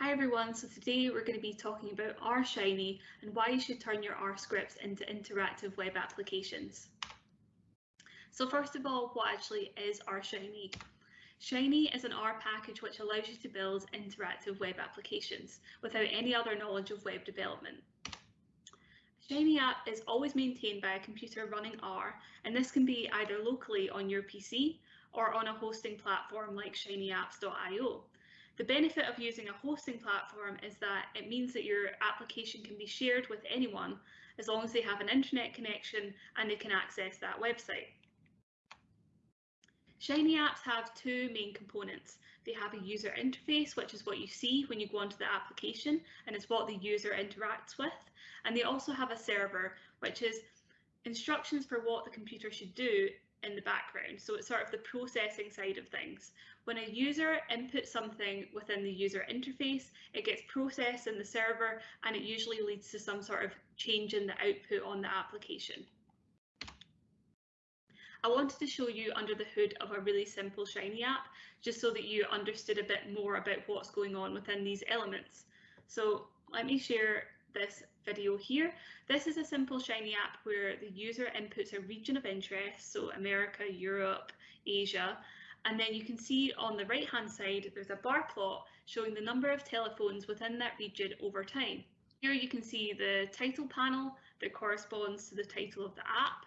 Hi everyone, so today we're going to be talking about R Shiny and why you should turn your R scripts into interactive web applications. So first of all, what actually is R Shiny? Shiny is an R package which allows you to build interactive web applications without any other knowledge of web development. Shiny app is always maintained by a computer running R, and this can be either locally on your PC or on a hosting platform like shinyapps.io. The benefit of using a hosting platform is that it means that your application can be shared with anyone as long as they have an internet connection and they can access that website. Shiny apps have two main components. They have a user interface, which is what you see when you go onto the application, and it's what the user interacts with. And they also have a server, which is instructions for what the computer should do in the background. So it's sort of the processing side of things. When a user inputs something within the user interface, it gets processed in the server and it usually leads to some sort of change in the output on the application. I wanted to show you under the hood of a really simple Shiny app, just so that you understood a bit more about what's going on within these elements. So let me share this video here. This is a simple Shiny app where the user inputs a region of interest, so America, Europe, Asia, and then you can see on the right hand side there's a bar plot showing the number of telephones within that region over time. Here you can see the title panel that corresponds to the title of the app.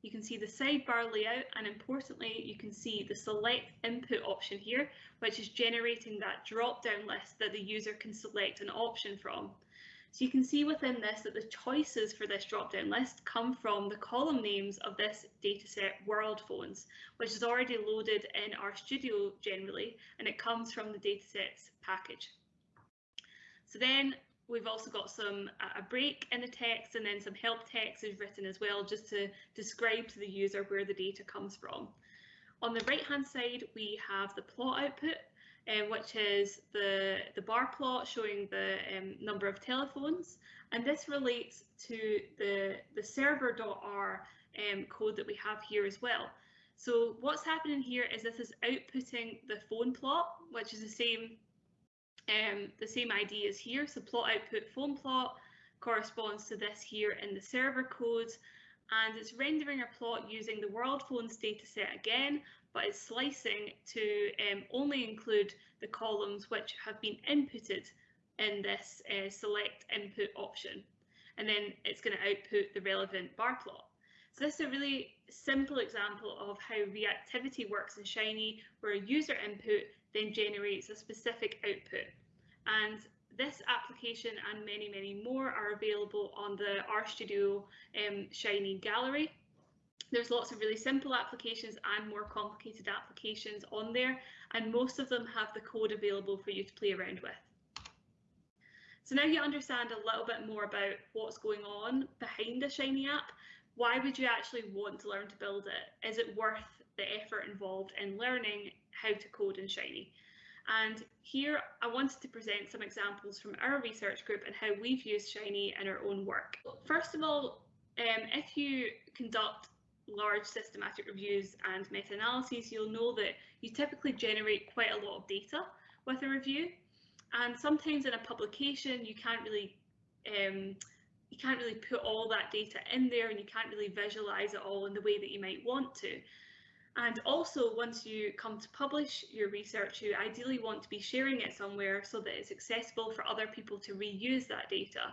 You can see the sidebar layout and importantly you can see the select input option here which is generating that drop down list that the user can select an option from. So you can see within this that the choices for this drop-down list come from the column names of this dataset WorldPhones, which is already loaded in RStudio generally, and it comes from the datasets package. So then we've also got some uh, a break in the text and then some help text is written as well, just to describe to the user where the data comes from. On the right hand side, we have the plot output, um, which is the, the bar plot showing the um, number of telephones. And this relates to the, the server.r um, code that we have here as well. So what's happening here is this is outputting the phone plot, which is the same um, the same ID as here. So plot output phone plot corresponds to this here in the server code and it's rendering a plot using the WorldPhones dataset again, but it's slicing to um, only include the columns which have been inputted in this uh, select input option. And then it's going to output the relevant bar plot. So this is a really simple example of how reactivity works in Shiny, where a user input then generates a specific output. And this application and many, many more are available on the RStudio um, Shiny gallery. There's lots of really simple applications and more complicated applications on there, and most of them have the code available for you to play around with. So now you understand a little bit more about what's going on behind a Shiny app. Why would you actually want to learn to build it? Is it worth the effort involved in learning how to code in Shiny? And here I wanted to present some examples from our research group and how we've used Shiny in our own work. First of all, um, if you conduct large systematic reviews and meta-analyses, you'll know that you typically generate quite a lot of data with a review. And sometimes in a publication, you can't really um, you can't really put all that data in there and you can't really visualize it all in the way that you might want to. And also, once you come to publish your research, you ideally want to be sharing it somewhere so that it's accessible for other people to reuse that data.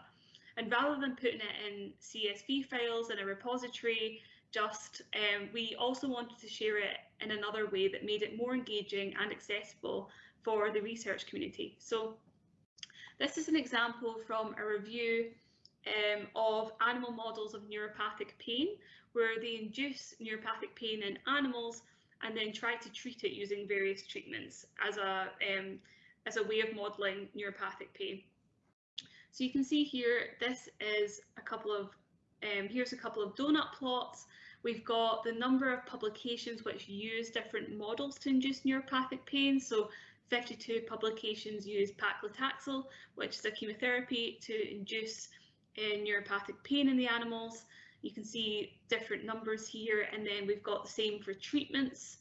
And rather than putting it in CSV files in a repository, just um, we also wanted to share it in another way that made it more engaging and accessible for the research community. So this is an example from a review um, of animal models of neuropathic pain, where they induce neuropathic pain in animals and then try to treat it using various treatments as a um, as a way of modelling neuropathic pain. So you can see here, this is a couple of um, here's a couple of donut plots. We've got the number of publications which use different models to induce neuropathic pain. So 52 publications use paclitaxel, which is a chemotherapy to induce in neuropathic pain in the animals. You can see different numbers here and then we've got the same for treatments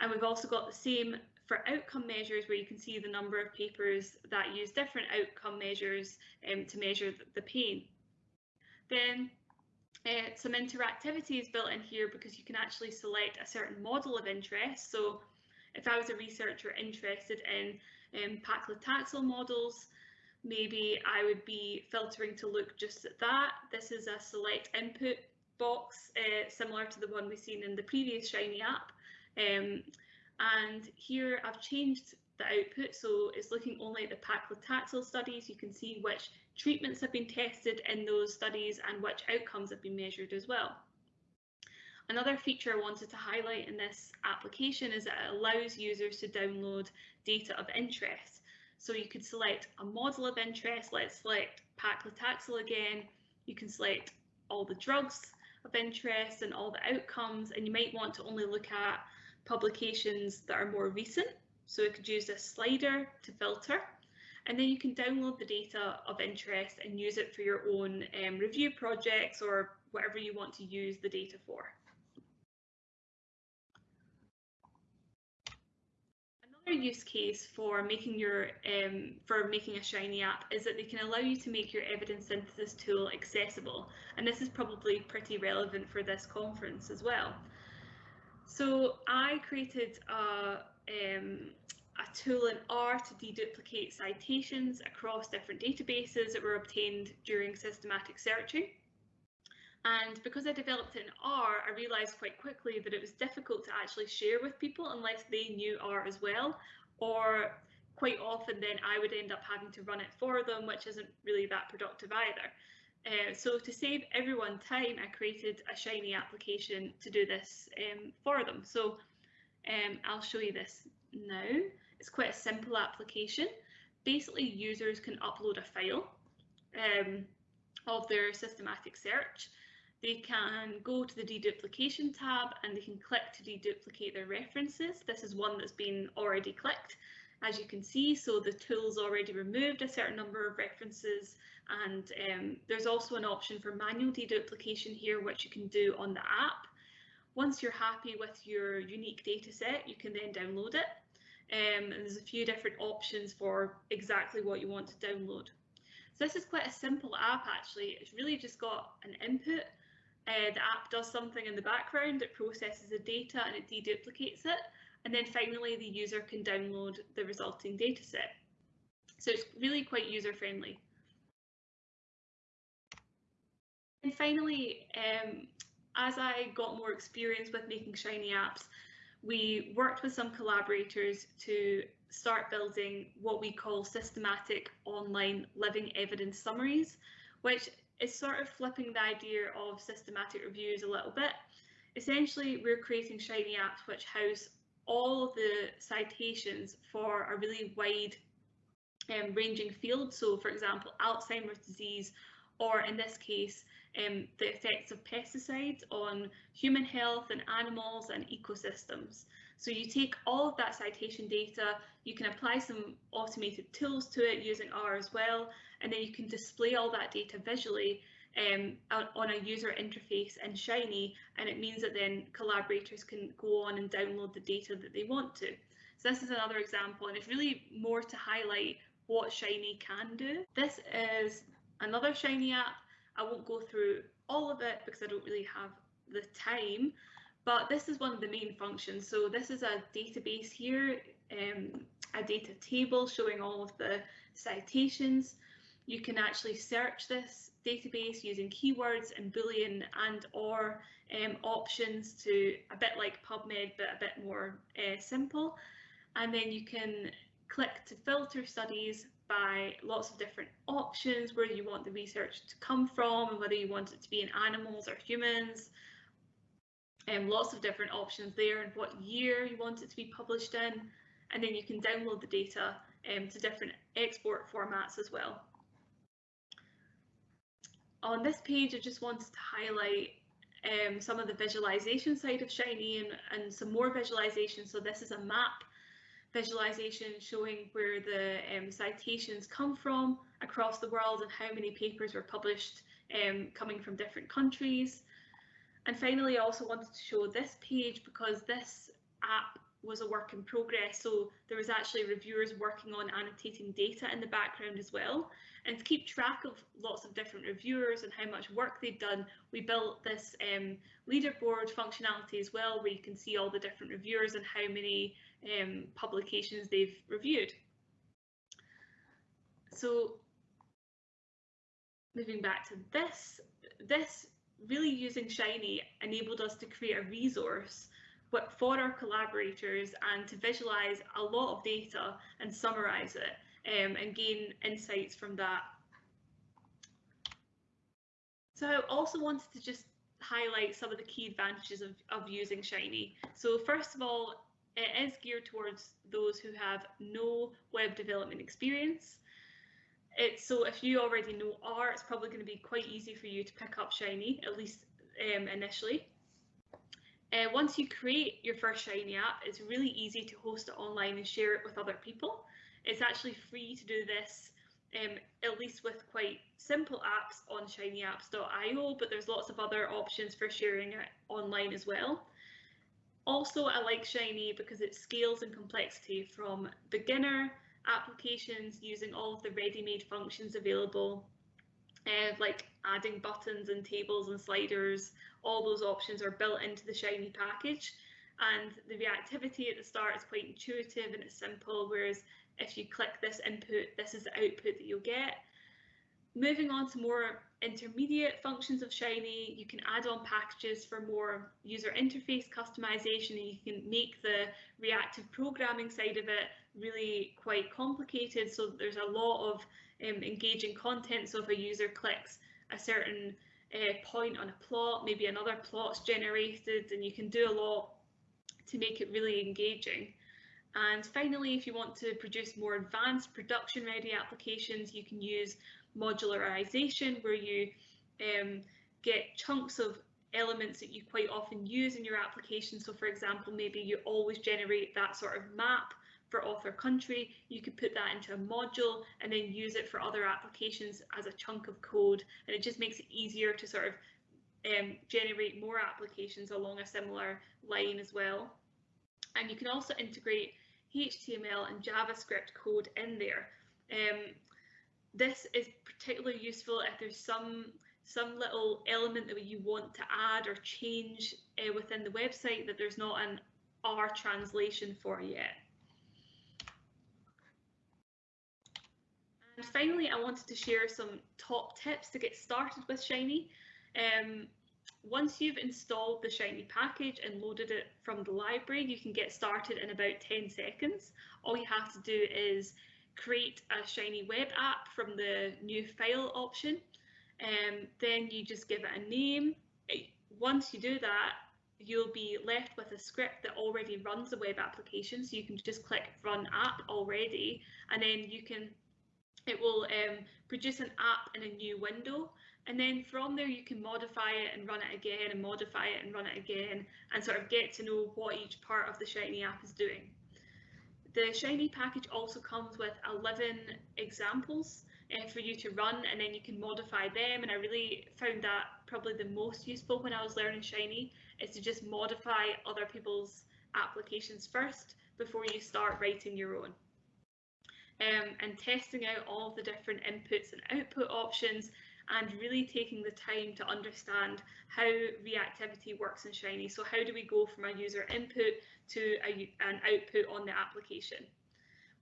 and we've also got the same for outcome measures where you can see the number of papers that use different outcome measures um, to measure the pain. Then uh, some interactivity is built in here because you can actually select a certain model of interest. So if I was a researcher interested in um, paclitaxel models, maybe I would be filtering to look just at that. This is a select input box, uh, similar to the one we've seen in the previous Shiny app. Um, and here I've changed the output, so it's looking only at the paclitaxel studies. You can see which treatments have been tested in those studies and which outcomes have been measured as well. Another feature I wanted to highlight in this application is that it allows users to download data of interest. So you could select a model of interest, let's select paclitaxel again, you can select all the drugs of interest and all the outcomes, and you might want to only look at publications that are more recent. So it could use this slider to filter, and then you can download the data of interest and use it for your own um, review projects or whatever you want to use the data for. Another use case for making your um, for making a Shiny app is that they can allow you to make your evidence synthesis tool accessible, and this is probably pretty relevant for this conference as well. So I created a, um, tool in R to deduplicate citations across different databases that were obtained during systematic searching. And because I developed it in R, I realized quite quickly that it was difficult to actually share with people unless they knew R as well, or quite often then I would end up having to run it for them, which isn't really that productive either. Uh, so to save everyone time, I created a Shiny application to do this um, for them. So um, I'll show you this now. It's quite a simple application. Basically, users can upload a file um, of their systematic search they can go to the deduplication tab and they can click to deduplicate their references. This is one that's been already clicked, as you can see. So the tool's already removed a certain number of references and um, there's also an option for manual deduplication here, which you can do on the app. Once you're happy with your unique data set, you can then download it. Um, and there's a few different options for exactly what you want to download. So this is quite a simple app actually. It's really just got an input uh, the app does something in the background, it processes the data and it deduplicates it. And then finally, the user can download the resulting dataset. So it's really quite user friendly. And finally, um, as I got more experience with making Shiny apps, we worked with some collaborators to start building what we call systematic online living evidence summaries, which is sort of flipping the idea of systematic reviews a little bit. Essentially, we're creating Shiny apps which house all the citations for a really wide um, ranging field. So, for example, Alzheimer's disease, or in this case, um, the effects of pesticides on human health and animals and ecosystems. So you take all of that citation data, you can apply some automated tools to it using R as well, and then you can display all that data visually um, on a user interface in Shiny, and it means that then collaborators can go on and download the data that they want to. So this is another example, and it's really more to highlight what Shiny can do. This is another Shiny app. I won't go through all of it because I don't really have the time, but this is one of the main functions. So this is a database here, um, a data table showing all of the citations. You can actually search this database using keywords and Boolean and or um, options to a bit like PubMed, but a bit more uh, simple. And then you can click to filter studies by lots of different options, where you want the research to come from and whether you want it to be in animals or humans, um, lots of different options there and what year you want it to be published in and then you can download the data um, to different export formats as well. On this page I just wanted to highlight um, some of the visualization side of Shiny and, and some more visualization. So this is a map visualization showing where the um, citations come from across the world and how many papers were published um, coming from different countries. And finally, I also wanted to show this page because this app was a work in progress. So there was actually reviewers working on annotating data in the background as well. And to keep track of lots of different reviewers and how much work they've done, we built this um, leaderboard functionality as well, where you can see all the different reviewers and how many um, publications they've reviewed. So moving back to this, this really using Shiny enabled us to create a resource for our collaborators and to visualize a lot of data and summarize it um, and gain insights from that. So I also wanted to just highlight some of the key advantages of, of using Shiny. So first of all, it is geared towards those who have no web development experience. It's so if you already know R, it's probably going to be quite easy for you to pick up Shiny, at least um, initially. Uh, once you create your first Shiny app, it's really easy to host it online and share it with other people. It's actually free to do this, um, at least with quite simple apps on shinyapps.io, but there's lots of other options for sharing it online as well. Also, I like Shiny because it scales in complexity from beginner applications using all of the ready-made functions available uh, like adding buttons and tables and sliders, all those options are built into the Shiny package. And the reactivity at the start is quite intuitive and it's simple, whereas if you click this input, this is the output that you'll get. Moving on to more intermediate functions of Shiny, you can add on packages for more user interface customization and you can make the reactive programming side of it really quite complicated. So there's a lot of um, engaging content. So if a user clicks a certain uh, point on a plot, maybe another plot's generated and you can do a lot to make it really engaging. And finally, if you want to produce more advanced production ready applications, you can use modularization where you um, get chunks of elements that you quite often use in your application. So for example, maybe you always generate that sort of map for author country, you could put that into a module and then use it for other applications as a chunk of code. And it just makes it easier to sort of um, generate more applications along a similar line as well. And you can also integrate HTML and JavaScript code in there. Um, this is particularly useful if there's some some little element that you want to add or change uh, within the website that there's not an R translation for yet. And finally, I wanted to share some top tips to get started with Shiny. Um, once you've installed the Shiny package and loaded it from the library, you can get started in about 10 seconds. All you have to do is create a Shiny web app from the new file option. Um, then you just give it a name. Once you do that, you'll be left with a script that already runs a web application. So you can just click run app already, and then you can it will um, produce an app in a new window and then from there you can modify it and run it again and modify it and run it again and sort of get to know what each part of the Shiny app is doing. The Shiny package also comes with 11 examples uh, for you to run and then you can modify them and I really found that probably the most useful when I was learning Shiny is to just modify other people's applications first before you start writing your own um, and testing out all the different inputs and output options and really taking the time to understand how reactivity works in Shiny. So how do we go from a user input to a, an output on the application?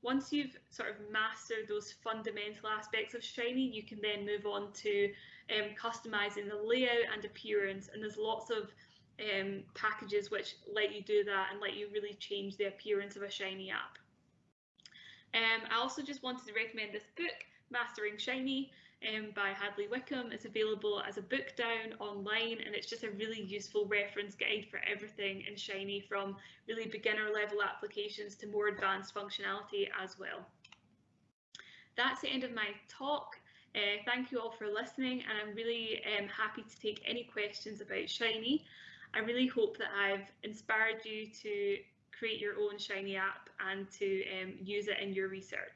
Once you've sort of mastered those fundamental aspects of Shiny, you can then move on to um, customizing the layout and appearance. And there's lots of um, packages which let you do that and let you really change the appearance of a Shiny app. Um, I also just wanted to recommend this book, Mastering Shiny um, by Hadley Wickham. It's available as a bookdown online and it's just a really useful reference guide for everything in Shiny from really beginner level applications to more advanced functionality as well. That's the end of my talk. Uh, thank you all for listening and I'm really um, happy to take any questions about Shiny. I really hope that I've inspired you to create your own Shiny app and to um, use it in your research.